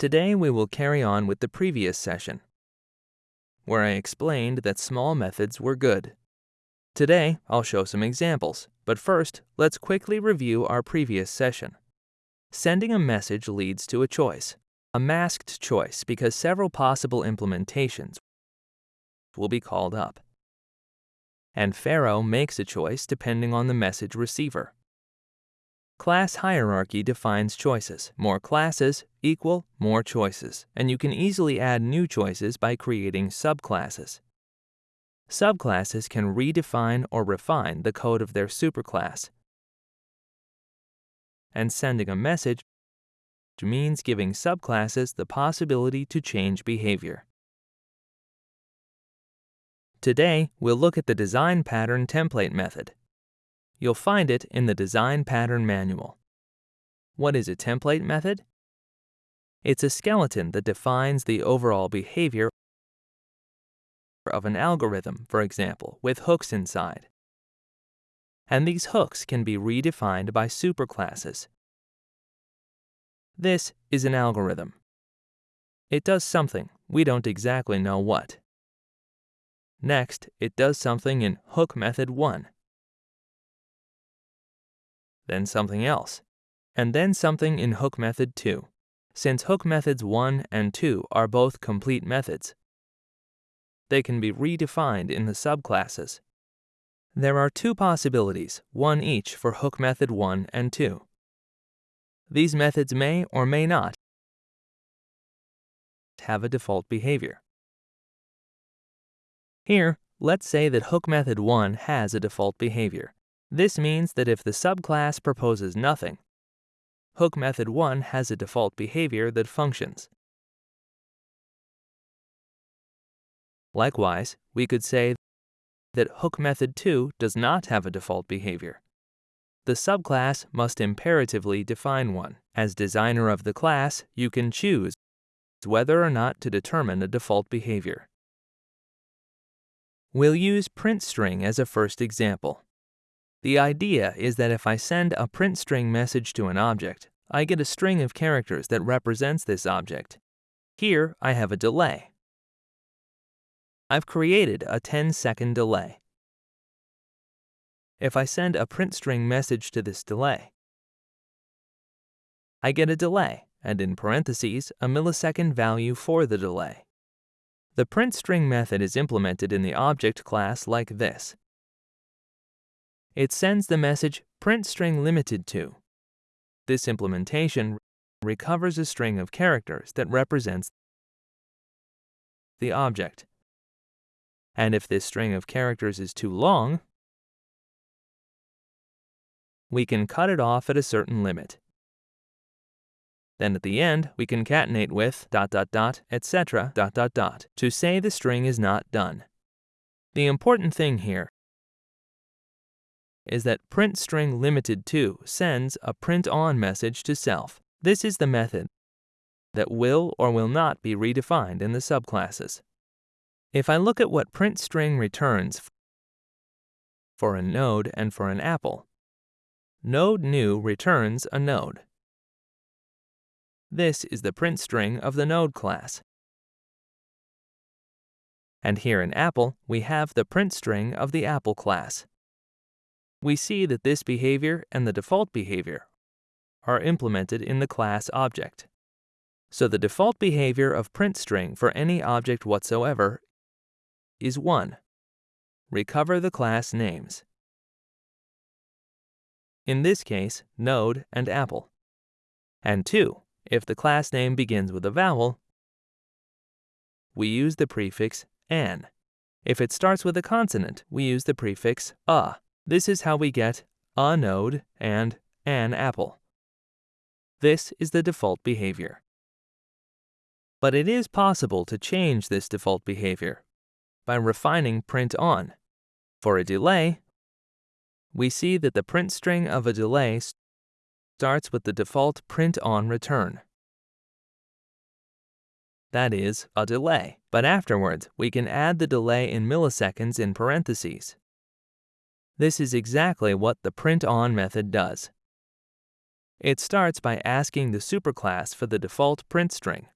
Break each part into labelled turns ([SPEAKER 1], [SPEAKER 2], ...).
[SPEAKER 1] Today we will carry on with the previous session, where I explained that small methods were good. Today I'll show some examples, but first let's quickly review our previous session. Sending a message leads to a choice, a masked choice because several possible implementations will be called up. And Pharo makes a choice depending on the message receiver. Class hierarchy defines choices. More classes equal more choices, and you can easily add new choices by creating subclasses. Subclasses can redefine or refine the code of their superclass. And sending a message means giving subclasses the possibility to change behavior. Today, we'll look at the design pattern template method. You'll find it in the Design Pattern Manual. What is a template method? It's a skeleton that defines the overall behavior of an algorithm, for example, with hooks inside. And these hooks can be redefined by superclasses. This is an algorithm. It does something, we don't exactly know what. Next, it does something in hook method 1 then something else, and then something in hook method 2, since hook methods 1 and 2 are both complete methods. They can be redefined in the subclasses. There are two possibilities, one each for hook method 1 and 2. These methods may or may not have a default behavior. Here, let's say that hook method 1 has a default behavior. This means that if the subclass proposes nothing, hook method 1 has a default behavior that functions. Likewise, we could say that hook method 2 does not have a default behavior. The subclass must imperatively define one. As designer of the class, you can choose whether or not to determine a default behavior. We'll use print string as a first example. The idea is that if I send a print string message to an object, I get a string of characters that represents this object. Here, I have a delay. I've created a 10-second delay. If I send a print string message to this delay, I get a delay, and in parentheses, a millisecond value for the delay. The print string method is implemented in the object class like this. It sends the message print string limited to. This implementation recovers a string of characters that represents the object. And if this string of characters is too long, we can cut it off at a certain limit. Then at the end, we concatenate with dot dot dot, etc. dot dot dot to say the string is not done. The important thing here is that printString limited to sends a print on message to self. This is the method that will or will not be redefined in the subclasses. If I look at what printString returns for a node and for an apple, node new returns a node. This is the print string of the node class. And here in apple, we have the print string of the apple class we see that this behavior and the default behavior are implemented in the class object. So the default behavior of print string for any object whatsoever is 1. Recover the class names. In this case, node and apple. And 2. If the class name begins with a vowel, we use the prefix an. If it starts with a consonant, we use the prefix a. This is how we get a node and an apple. This is the default behavior. But it is possible to change this default behavior by refining print on. For a delay, we see that the print string of a delay starts with the default print on return. That is, a delay, but afterwards we can add the delay in milliseconds in parentheses. This is exactly what the print on method does. It starts by asking the superclass for the default print string.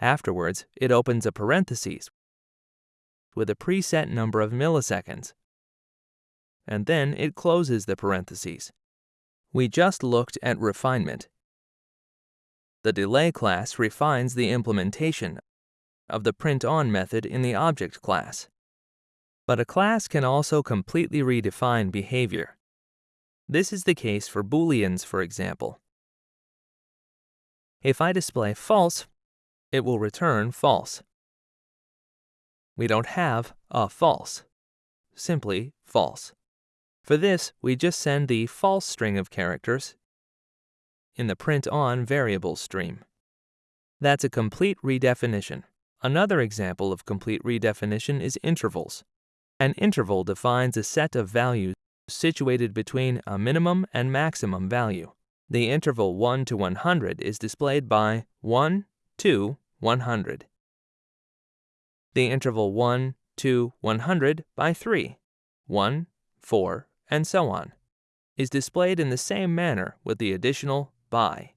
[SPEAKER 1] Afterwards, it opens a parenthesis with a preset number of milliseconds, and then it closes the parentheses. We just looked at refinement. The delay class refines the implementation of the print-on method in the object class. But a class can also completely redefine behavior. This is the case for booleans, for example. If I display false, it will return false. We don't have a false, simply false. For this, we just send the false string of characters in the print-on variable stream. That's a complete redefinition. Another example of complete redefinition is intervals. An interval defines a set of values situated between a minimum and maximum value. The interval 1 to 100 is displayed by 1 to 100. The interval 1 to 100 by 3, 1, 4, and so on, is displayed in the same manner with the additional by.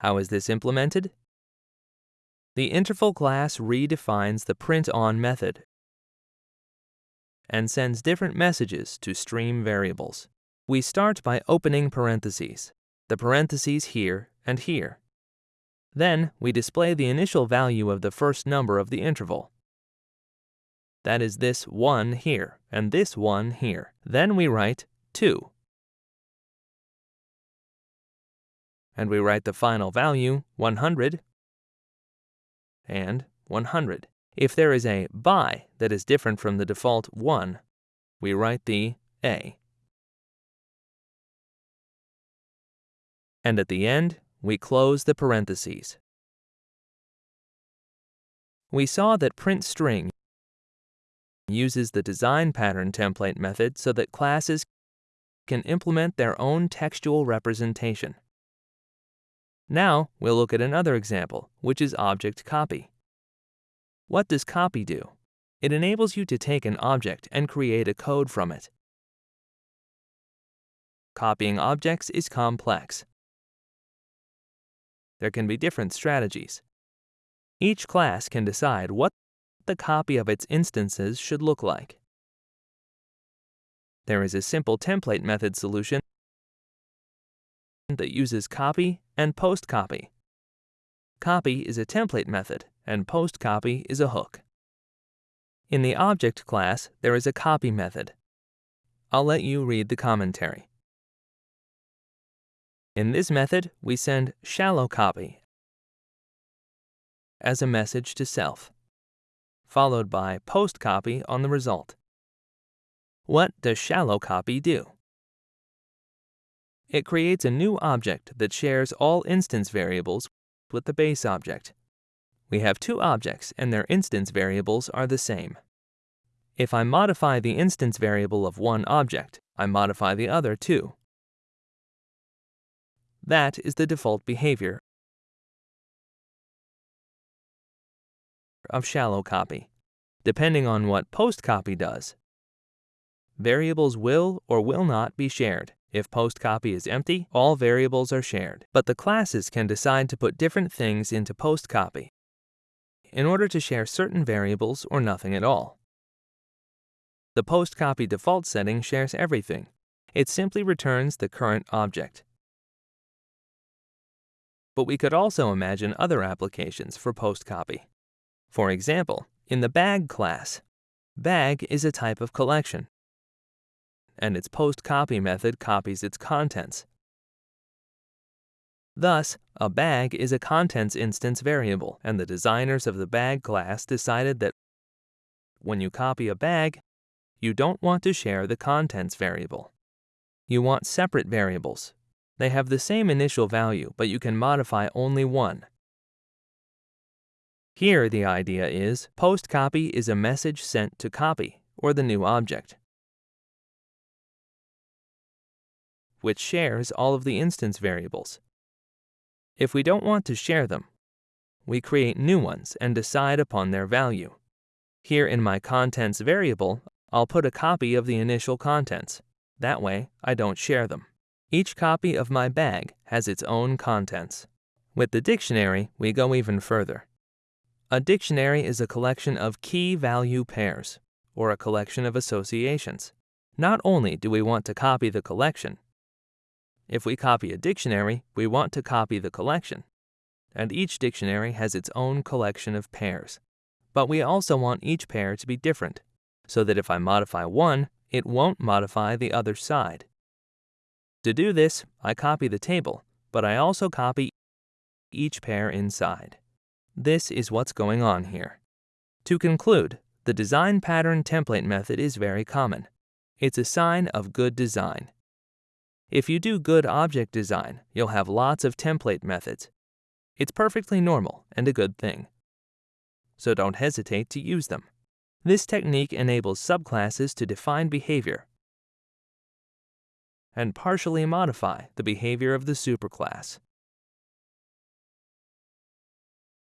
[SPEAKER 1] How is this implemented? The interval class redefines the print-on method and sends different messages to stream variables. We start by opening parentheses, the parentheses here and here. Then we display the initial value of the first number of the interval. That is this 1 here and this 1 here. Then we write 2. And we write the final value 100 and 100. If there is a by that is different from the default 1, we write the a. And at the end, we close the parentheses. We saw that print string uses the design pattern template method so that classes can implement their own textual representation. Now we'll look at another example, which is object copy. What does copy do? It enables you to take an object and create a code from it. Copying objects is complex. There can be different strategies. Each class can decide what the copy of its instances should look like. There is a simple template method solution that uses copy and post copy. Copy is a template method and post copy is a hook. In the object class, there is a copy method. I'll let you read the commentary. In this method, we send shallow copy as a message to self, followed by post copy on the result. What does shallow copy do? It creates a new object that shares all instance variables with the base object. We have two objects and their instance variables are the same. If I modify the instance variable of one object, I modify the other too. That is the default behavior of shallow copy, depending on what post copy does. Variables will or will not be shared. If post copy is empty, all variables are shared, but the classes can decide to put different things into post copy in order to share certain variables or nothing at all. The post copy default setting shares everything. It simply returns the current object. But we could also imagine other applications for post copy. For example, in the bag class, bag is a type of collection, and its post copy method copies its contents. Thus, a bag is a contents instance variable, and the designers of the bag class decided that when you copy a bag, you don't want to share the contents variable. You want separate variables. They have the same initial value, but you can modify only one. Here the idea is post copy is a message sent to copy, or the new object, which shares all of the instance variables. If we don't want to share them, we create new ones and decide upon their value. Here in my contents variable, I'll put a copy of the initial contents. That way, I don't share them. Each copy of my bag has its own contents. With the dictionary, we go even further. A dictionary is a collection of key value pairs, or a collection of associations. Not only do we want to copy the collection, if we copy a dictionary, we want to copy the collection. And each dictionary has its own collection of pairs. But we also want each pair to be different, so that if I modify one, it won't modify the other side. To do this, I copy the table, but I also copy each pair inside. This is what's going on here. To conclude, the design pattern template method is very common. It's a sign of good design. If you do good object design, you'll have lots of template methods. It's perfectly normal and a good thing. So don't hesitate to use them. This technique enables subclasses to define behavior and partially modify the behavior of the superclass.